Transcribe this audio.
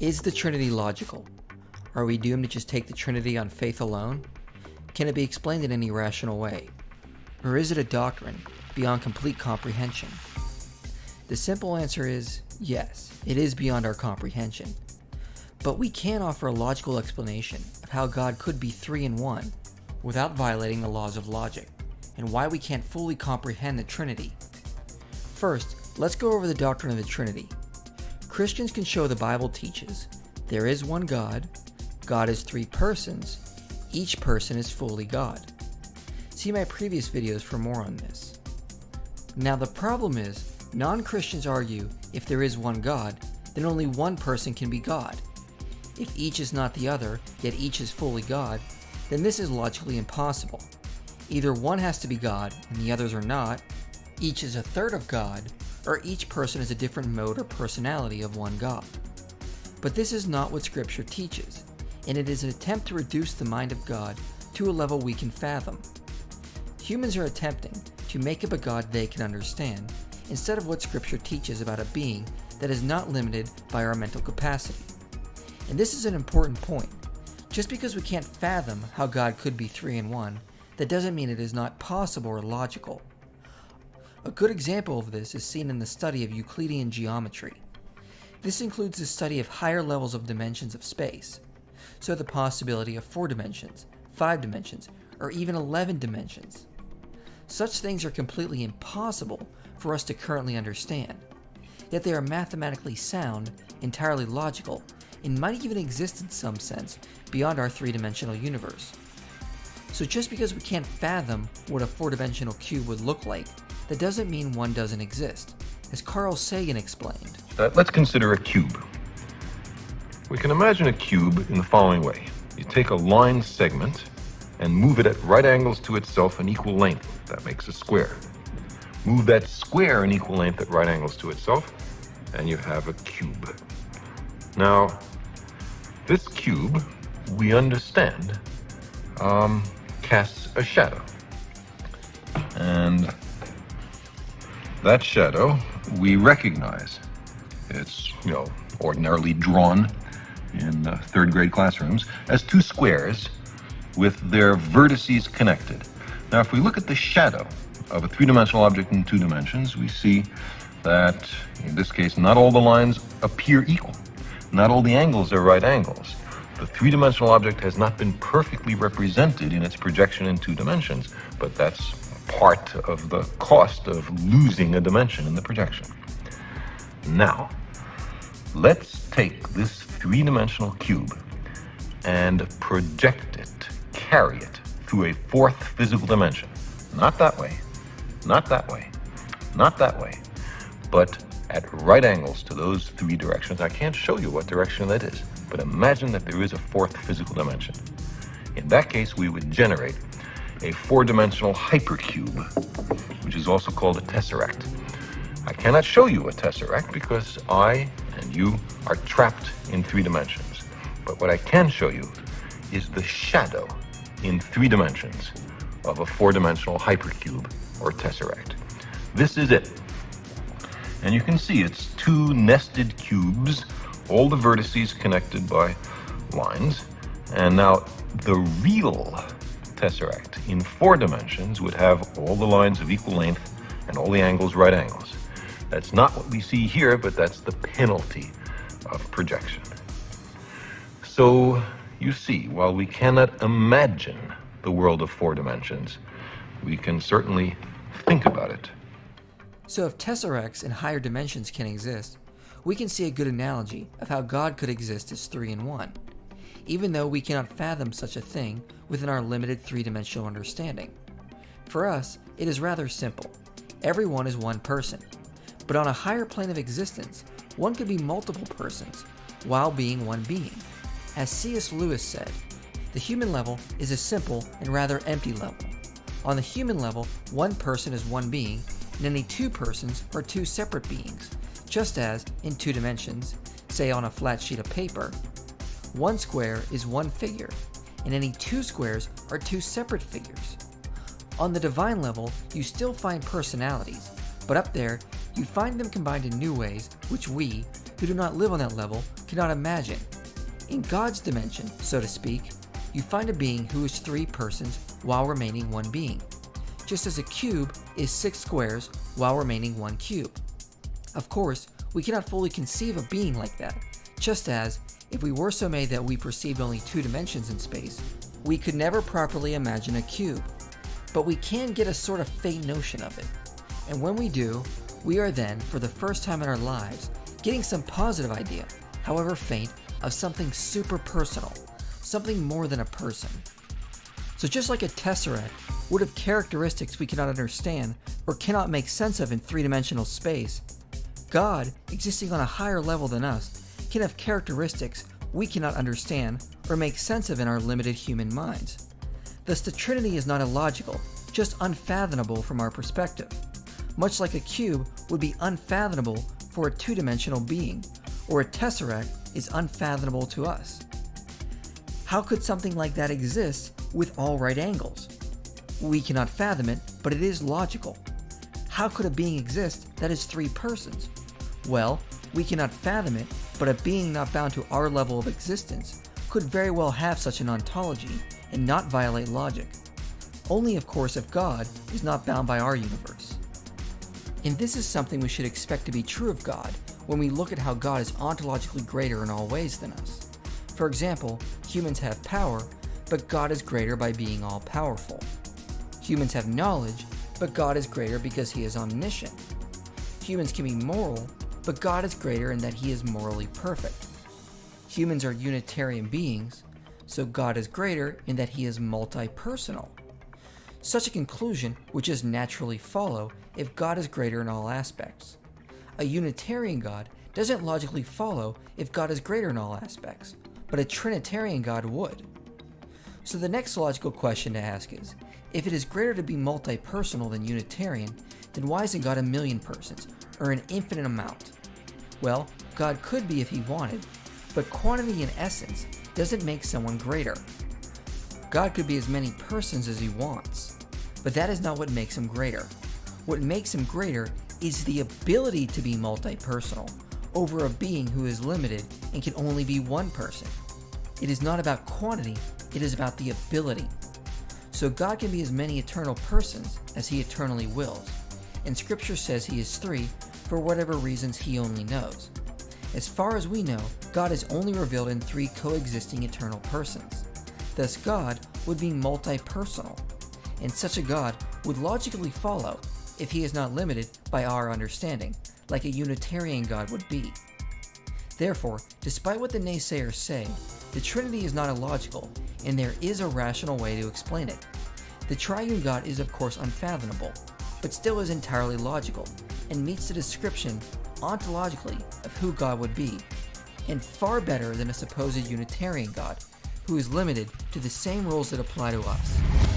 Is the Trinity logical? Are we doomed to just take the Trinity on faith alone? Can it be explained in any rational way? Or is it a doctrine beyond complete comprehension? The simple answer is yes, it is beyond our comprehension. But we can offer a logical explanation of how God could be three in one without violating the laws of logic, and why we can't fully comprehend the Trinity. First, let's go over the doctrine of the Trinity. Christians can show the Bible teaches there is one God, God is three persons, each person is fully God. See my previous videos for more on this. Now the problem is, non-Christians argue if there is one God, then only one person can be God. If each is not the other, yet each is fully God, then this is logically impossible. Either one has to be God and the others are not, each is a third of God, or each person is a different mode or personality of one God. But this is not what Scripture teaches, and it is an attempt to reduce the mind of God to a level we can fathom. Humans are attempting to make up a God they can understand, instead of what Scripture teaches about a being that is not limited by our mental capacity. And this is an important point. Just because we can't fathom how God could be three in one, that doesn't mean it is not possible or logical. A good example of this is seen in the study of Euclidean geometry. This includes the study of higher levels of dimensions of space, so the possibility of 4 dimensions, 5 dimensions, or even 11 dimensions. Such things are completely impossible for us to currently understand, yet they are mathematically sound, entirely logical, and might even exist in some sense beyond our three-dimensional universe. So just because we can't fathom what a four-dimensional cube would look like that doesn't mean one doesn't exist, as Carl Sagan explained. Uh, let's consider a cube. We can imagine a cube in the following way. You take a line segment and move it at right angles to itself an equal length. That makes a square. Move that square an equal length at right angles to itself, and you have a cube. Now, this cube, we understand, um, casts a shadow. And that shadow we recognize. It's, you know, ordinarily drawn in uh, third grade classrooms as two squares with their vertices connected. Now, if we look at the shadow of a three-dimensional object in two dimensions, we see that, in this case, not all the lines appear equal. Not all the angles are right angles. The three-dimensional object has not been perfectly represented in its projection in two dimensions, but that's part of the cost of losing a dimension in the projection. Now, let's take this three-dimensional cube and project it, carry it through a fourth physical dimension. Not that way, not that way, not that way, but at right angles to those three directions. I can't show you what direction that is, but imagine that there is a fourth physical dimension. In that case, we would generate a four-dimensional hypercube, which is also called a tesseract. I cannot show you a tesseract because I and you are trapped in three dimensions. But what I can show you is the shadow in three dimensions of a four-dimensional hypercube or tesseract. This is it. And you can see it's two nested cubes, all the vertices connected by lines. And now the real tesseract in four dimensions would have all the lines of equal length and all the angles right angles. That's not what we see here, but that's the penalty of projection. So you see, while we cannot imagine the world of four dimensions, we can certainly think about it. So if tesseracts in higher dimensions can exist, we can see a good analogy of how God could exist as three in one even though we cannot fathom such a thing within our limited three-dimensional understanding. For us, it is rather simple. Everyone is one person. But on a higher plane of existence, one could be multiple persons, while being one being. As C.S. Lewis said, the human level is a simple and rather empty level. On the human level, one person is one being, and any two persons are two separate beings, just as, in two dimensions, say on a flat sheet of paper, one square is one figure, and any two squares are two separate figures. On the divine level, you still find personalities, but up there, you find them combined in new ways which we, who do not live on that level, cannot imagine. In God's dimension, so to speak, you find a being who is three persons while remaining one being, just as a cube is six squares while remaining one cube. Of course, we cannot fully conceive a being like that, just as, if we were so made that we perceived only two dimensions in space, we could never properly imagine a cube. But we can get a sort of faint notion of it. And when we do, we are then, for the first time in our lives, getting some positive idea, however faint, of something super personal, something more than a person. So just like a tesseract would have characteristics we cannot understand or cannot make sense of in three-dimensional space, God, existing on a higher level than us, can have characteristics we cannot understand or make sense of in our limited human minds. Thus, the Trinity is not illogical, just unfathomable from our perspective. Much like a cube would be unfathomable for a two-dimensional being, or a tesseract is unfathomable to us. How could something like that exist with all right angles? We cannot fathom it, but it is logical. How could a being exist that is three persons? Well, we cannot fathom it, but a being not bound to our level of existence could very well have such an ontology and not violate logic. Only of course if God is not bound by our universe. And this is something we should expect to be true of God when we look at how God is ontologically greater in all ways than us. For example, humans have power, but God is greater by being all powerful. Humans have knowledge, but God is greater because he is omniscient. Humans can be moral, but God is greater in that he is morally perfect. Humans are Unitarian beings, so God is greater in that he is multi-personal. Such a conclusion would just naturally follow if God is greater in all aspects. A Unitarian God doesn't logically follow if God is greater in all aspects, but a Trinitarian God would. So the next logical question to ask is, if it is greater to be multi-personal than Unitarian, then why isn't God a million persons, or an infinite amount? Well, God could be if he wanted, but quantity in essence doesn't make someone greater. God could be as many persons as he wants, but that is not what makes him greater. What makes him greater is the ability to be multi-personal over a being who is limited and can only be one person. It is not about quantity, it is about the ability. So God can be as many eternal persons as he eternally wills, and scripture says he is three for whatever reasons he only knows. As far as we know, God is only revealed in three coexisting eternal persons. Thus God would be multi-personal, and such a God would logically follow if he is not limited by our understanding, like a Unitarian God would be. Therefore, despite what the naysayers say, the Trinity is not illogical, and there is a rational way to explain it. The triune God is of course unfathomable, but still is entirely logical, and meets the description ontologically of who God would be, and far better than a supposed Unitarian God, who is limited to the same rules that apply to us.